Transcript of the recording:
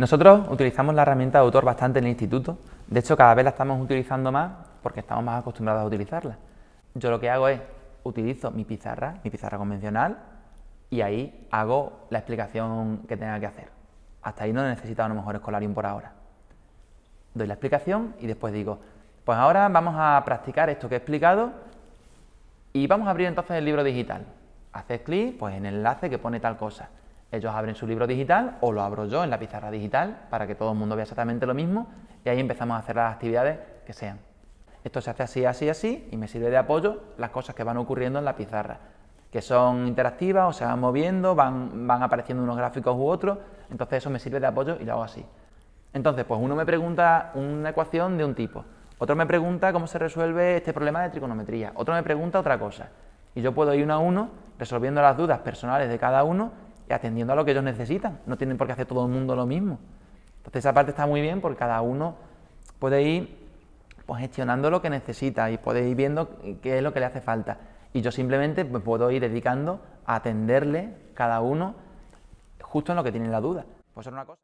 Nosotros utilizamos la herramienta de autor bastante en el instituto, de hecho cada vez la estamos utilizando más porque estamos más acostumbrados a utilizarla. Yo lo que hago es, utilizo mi pizarra, mi pizarra convencional, y ahí hago la explicación que tenga que hacer. Hasta ahí no necesito a lo mejor Escolarium por ahora. Doy la explicación y después digo, pues ahora vamos a practicar esto que he explicado y vamos a abrir entonces el libro digital. Haces clic pues, en el enlace que pone tal cosa ellos abren su libro digital o lo abro yo en la pizarra digital para que todo el mundo vea exactamente lo mismo y ahí empezamos a hacer las actividades que sean. Esto se hace así, así, así y me sirve de apoyo las cosas que van ocurriendo en la pizarra, que son interactivas o se van moviendo, van, van apareciendo unos gráficos u otros, entonces eso me sirve de apoyo y lo hago así. Entonces, pues uno me pregunta una ecuación de un tipo, otro me pregunta cómo se resuelve este problema de trigonometría, otro me pregunta otra cosa, y yo puedo ir uno a uno resolviendo las dudas personales de cada uno atendiendo a lo que ellos necesitan. No tienen por qué hacer todo el mundo lo mismo. Entonces esa parte está muy bien porque cada uno puede ir pues, gestionando lo que necesita y puede ir viendo qué es lo que le hace falta. Y yo simplemente me puedo ir dedicando a atenderle cada uno justo en lo que tiene la duda. Pues una cosa.